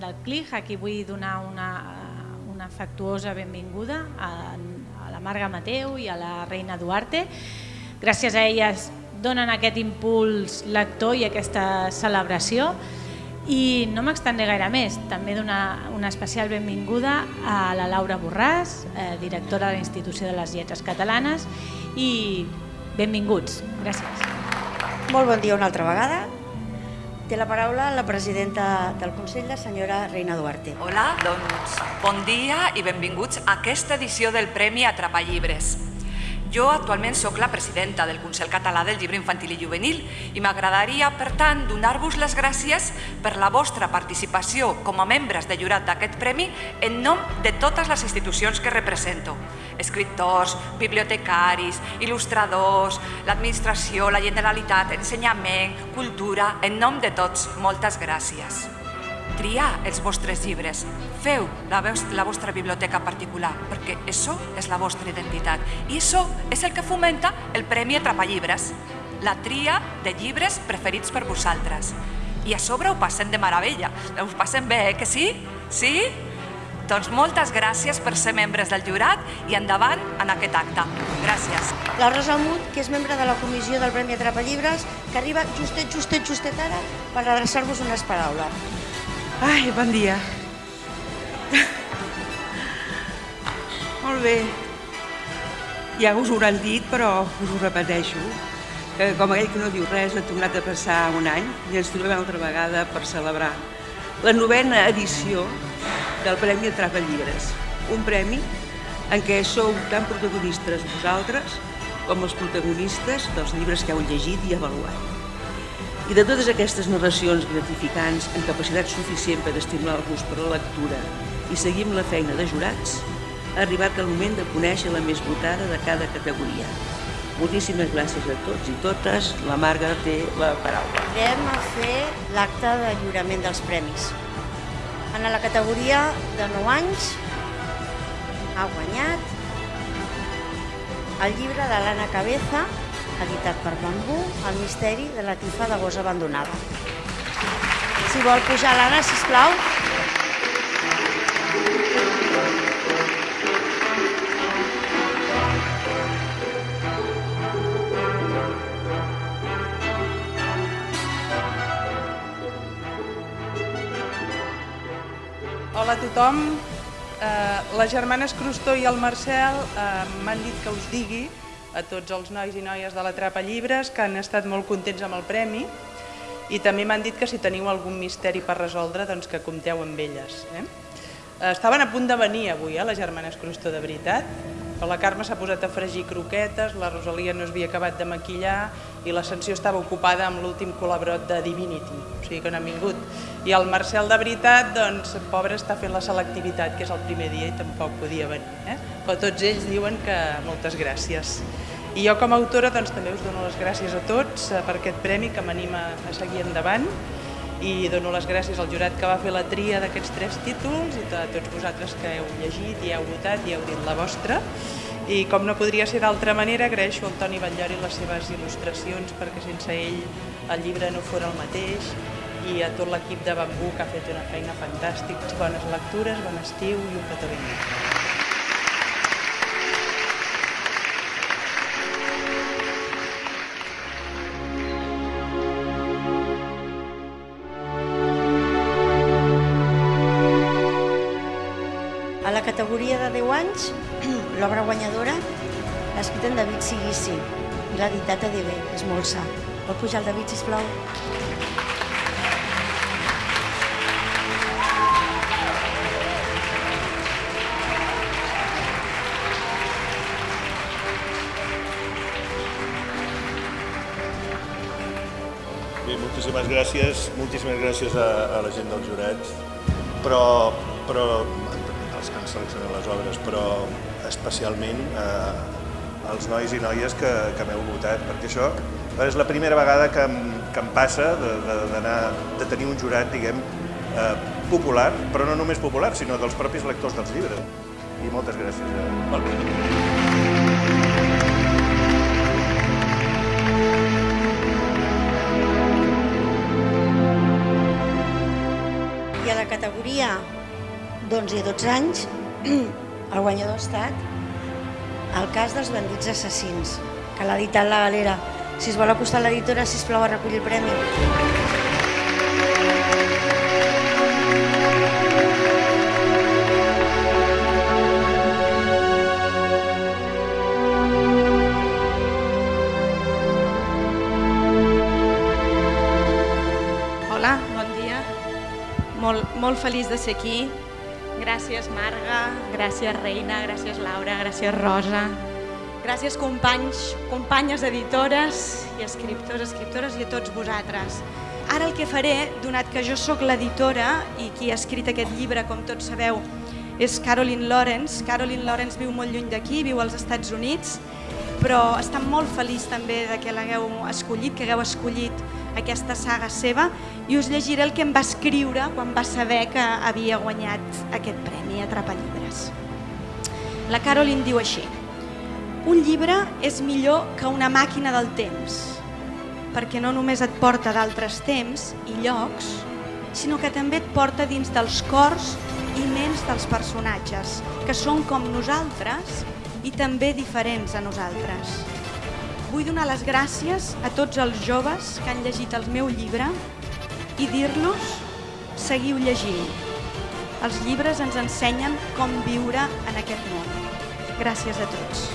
del CLIG, a qui vull donar una, una afectuosa benvinguda, a, a la Marga Mateu i a la Reina Duarte. Gràcies a elles donen aquest impuls lector i aquesta celebració. I no m'extendré gaire més, també donar una especial benvinguda a la Laura Borràs, eh, directora de la Institució de les Lletres Catalanes, i benvinguts. Gràcies. Molt bon dia una altra vegada. Té la paraula la presidenta del Consell, la senyora Reina Duarte. Hola, doncs bon dia i benvinguts a aquesta edició del Premi Atrapa Llibres. Jo actualment sóc la presidenta del Consell Català del Llibre Infantil i Juvenil i m'agradaria, per tant, donar-vos les gràcies per la vostra participació com a membres de jurat d'aquest premi en nom de totes les institucions que represento. Escriptors, bibliotecaris, il·lustradors, l'administració, la Generalitat, ensenyament, cultura, en nom de tots, moltes gràcies triar els vostres llibres, feu la, la vostra biblioteca particular, perquè això és la vostra identitat. I això és el que fomenta el Premi Atrapa Llibres, la tria de llibres preferits per vosaltres. I a sobre ho passem de meravella, ho passem bé, eh, que sí? Sí? Doncs moltes gràcies per ser membres del jurat i endavant en aquest acte. Gràcies. La Rosa Mut, que és membre de la comissió del Premi Atrapa Llibres, que arriba justet, justet, justet ara per adreçar-vos unes paraules. Ai, bon dia. Molt bé. Ja us ho hauran dit, però us ho repeteixo, que com aquell que no diu res, ha tornat a passar un any i ens trobem altra vegada per celebrar la novena edició del Premi Atrapa Llibres, un premi en què sou tan protagonistes vosaltres com els protagonistes dels llibres que heu llegit i avaluat. I de totes aquestes narracions gratificants amb capacitat suficient per estimular-vos per la lectura i seguir amb la feina de jurats, ha arribat el moment de conèixer la més votada de cada categoria. Moltíssimes gràcies a tots i totes. La Marga té la paraula. Anem a fer l'acte de lliurament dels premis. En la categoria de 9 anys ha guanyat el llibre de l'Anna Cabeza, editat per Bambú, El misteri de la tifa de gos abandonada. Si vol pujar l'Anna, sisplau. Hola a tothom. Eh, les germanes Crustó i el Marcel eh, m'han dit que us digui a tots els nois i noies de la Trapa Llibres que han estat molt contents amb el premi i també m'han dit que si teniu algun misteri per resoldre, doncs que compteu amb elles. Eh? Estaven a punt de venir avui, eh, les germanes Crustó, de veritat, però la Carme s'ha posat a fregir croquetes, la Rosalia no es havia acabat de maquillar i l'Ascensió estava ocupada amb l'últim col·laborat de Divinity, o sigui que no han vingut. I el Marcel, de veritat, doncs, pobre, està fent la selectivitat, que és el primer dia i tampoc podia venir. Eh? Però tots ells diuen que moltes gràcies. I jo com a autora doncs, també us dono les gràcies a tots eh, per aquest premi que m'anima a seguir endavant i dono les gràcies al jurat que va fer la tria d'aquests tres títols i a tots vosaltres que heu llegit i heu votat i heu dit la vostra. I com no podria ser d'altra manera, agraeixo al Toni Batllori les seves il·lustracions perquè sense ell el llibre no fos el mateix i a tot l'equip de Bambú que ha fet una feina fantàstica. Bones lectures, bon estiu i un petó ben categoria de 10 anys, l'obra guanyadora l'ha escrit en David Siguissi i l'ha editat a DB, és molt sa. Pot pujar el David, sisplau? Bé, moltíssimes gràcies, moltíssimes gràcies a, a la gent del jurat, però, però els seleccionat les obres, però especialment eh, als nois i noies que, que m'heu votat, perquè això és la primera vegada que em, que em passa de, de, de, de tenir un jurat, diguem, eh, popular, però no només popular, sinó dels propis lectors dels llibres. I moltes gràcies. Eh, a la categoria d'11 i 12 anys, el guanyador ha estat el cas dels bandits assassins, que l'ha editat la galera. Si es vol acostar a l'editora, sisplau, a recollir el premi. Hola, bon dia. Molt, molt feliç de ser aquí. Gràcies, Marga, gràcies, Reina, gràcies, Laura, gràcies, Rosa. Gràcies, companys, companyes editores i escriptors, escriptores i a tots vosaltres. Ara el que faré, donat que jo sóc l'editora i qui ha escrit aquest llibre, com tots sabeu, és Caroline Lawrence. Caroline Lawrence viu molt lluny d'aquí, viu als Estats Units, però està molt feliç també de que l'hagueu escollit, que hagueu escollit aquesta saga seva i us llegiré el que em va escriure quan va saber que havia guanyat aquest premi Atrapa Llibres. La Caroline diu així Un llibre és millor que una màquina del temps perquè no només et porta d'altres temps i llocs, sinó que també et porta dins dels cors i ments dels personatges, que són com nosaltres i també diferents a nosaltres. Vull donar les gràcies a tots els joves que han llegit el meu llibre i dir-los seguiu llegint. Els llibres ens ensenyen com viure en aquest món. Gràcies a tots.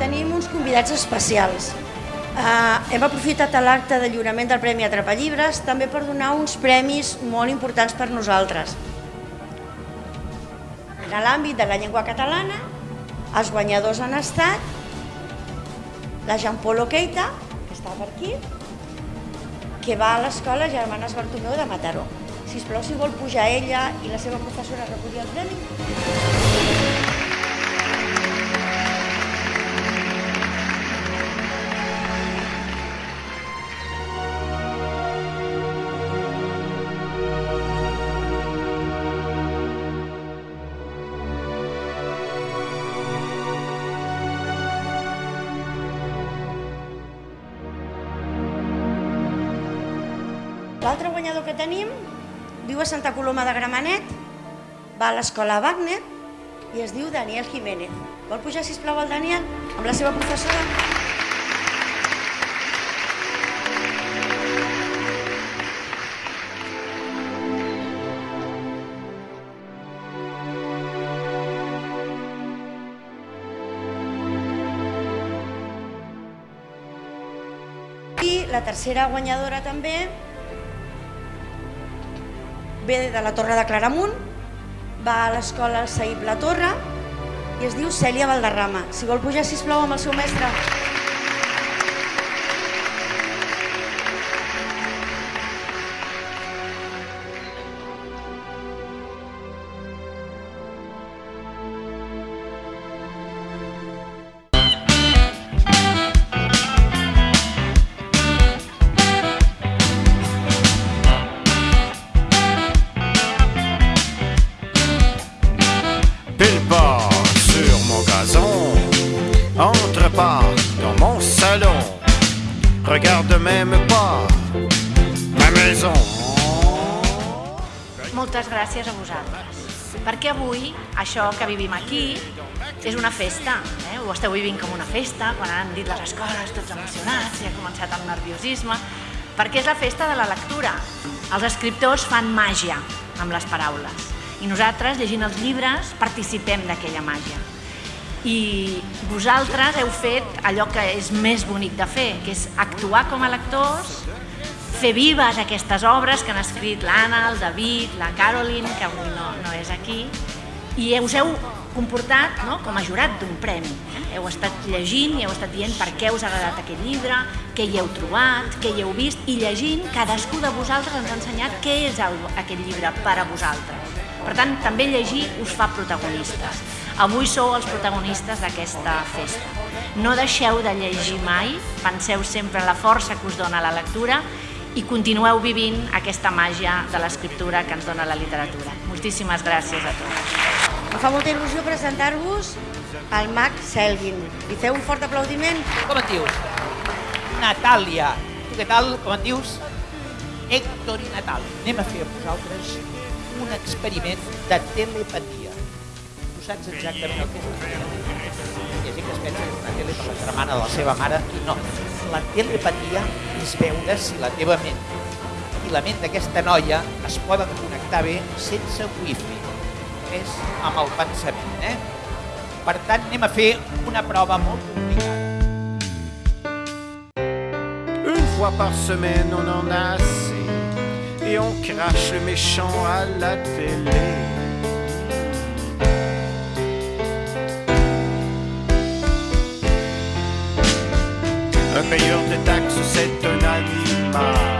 Tenim uns convidats especials. Uh, hem aprofitat l'acte de lliurament del Premi Atrapa Llibres també per donar uns premis molt importants per nosaltres. En l'àmbit de la llengua catalana, els guanyadors han estat la Jean Polo Keita, que està per aquí, que va a l'escola Germanes Bartomeu de Mataró. Si us plau, si vol pujar ella i la seva professora recollir el premi. L'altre guanyador que tenim viu a Santa Coloma de Gramenet, va a l'escola Wagner i es diu Daniel Jiménez. Vol pujar, si plau el Daniel, amb la seva professora? I la tercera guanyadora també ve de la Torre de Claramunt, va a l'escola Saïb La Torre i es diu Cèlia Valderrama. Si vol pujar, si plau amb el seu mestre. Gràcies a vosaltres. Perquè avui, això que vivim aquí, és una festa. Eh? Ho esteu vivint com una festa, quan han dit les escoles tots emocionats i ha començat el nerviosisme, perquè és la festa de la lectura. Els escriptors fan màgia amb les paraules i nosaltres, llegint els llibres, participem d'aquella màgia. I vosaltres heu fet allò que és més bonic de fer, que és actuar com a lectors, fer vives aquestes obres que han escrit l'Anna, el David, la Caroline, que avui no, no és aquí, i us heu comportat no, com a jurat d'un premi. Eh? Heu estat llegint i heu estat dient per què us ha agradat aquest llibre, què hi heu trobat, què hi heu vist, i llegint, cadascú de vosaltres ens ha ensenyat què és el, aquest llibre per a vosaltres. Per tant, també llegir us fa protagonistes. Avui sou els protagonistes d'aquesta festa. No deixeu de llegir mai, penseu sempre en la força que us dona la lectura i continueu vivint aquesta màgia de l'escriptura que ens dona la literatura. Moltíssimes gràcies a tots. Em fa molta il·lusió presentar-vos al mag Selguin. Li feu un fort aplaudiment? Com et dius? Natàlia. Tu què tal? Com et dius? Héctor i Natàlia. Anem a fer amb vosaltres un experiment de telepatia. Tu saps exactament el que és una telepatia? Ha gent que es pensa que una tele per la germana de la seva mare no. La telepatia és veure si la teva ment i la ment d'aquesta noia es poden connectar bé sense wifi. És amb el pensament, eh? Per tant, anem a fer una prova molt complicada. Une fois par semaine, on en a assez. Et on crache le méchant à la télé. Un payeur de taxes, c'est un animal.